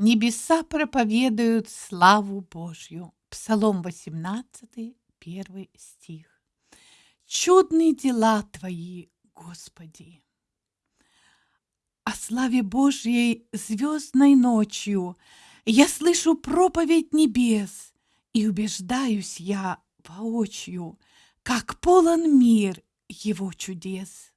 Небеса проповедуют славу Божью. Псалом 18, первый стих. Чудные дела Твои, Господи! О славе Божьей звездной ночью Я слышу проповедь небес, И убеждаюсь я воочию, Как полон мир Его чудес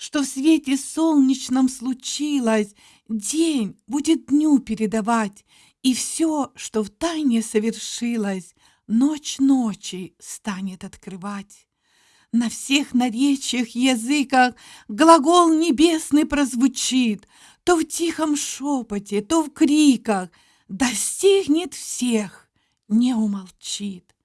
что в свете солнечном случилось, день будет дню передавать, и все, что в тайне совершилось, ночь ночи станет открывать. На всех наречиях, языках глагол небесный прозвучит, то в тихом шепоте, то в криках, достигнет всех, не умолчит.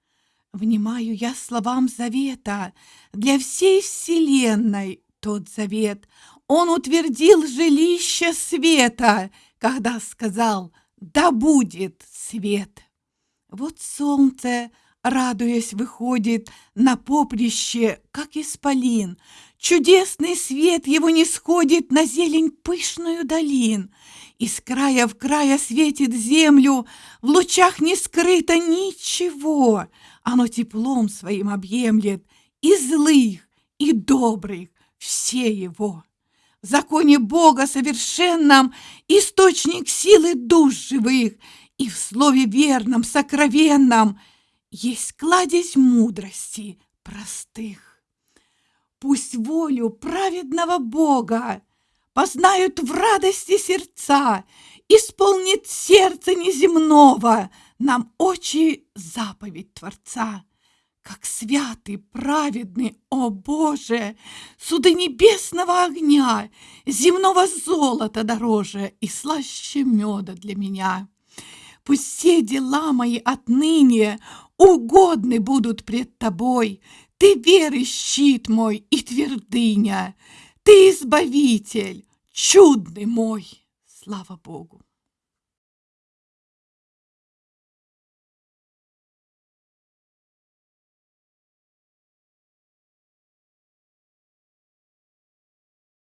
Внимаю я словам завета для всей вселенной, тот завет. Он утвердил жилище света, когда сказал «Да будет свет». Вот солнце, радуясь, выходит на поприще, как исполин. Чудесный свет его не сходит на зелень пышную долин. Из края в края светит землю, в лучах не скрыто ничего. Оно теплом своим объемлет и злых, и добрых, все его. В законе Бога совершенном источник силы душ живых, и в слове верном, сокровенном есть кладезь мудрости простых. Пусть волю праведного Бога познают в радости сердца, исполнит сердце неземного нам очи заповедь Творца. Как святый, праведный, о Боже, суды небесного огня, земного золота дороже и слаще меда для меня. Пусть все дела мои отныне угодны будут пред тобой. Ты веры щит мой и твердыня, ты избавитель, чудный мой. Слава Богу!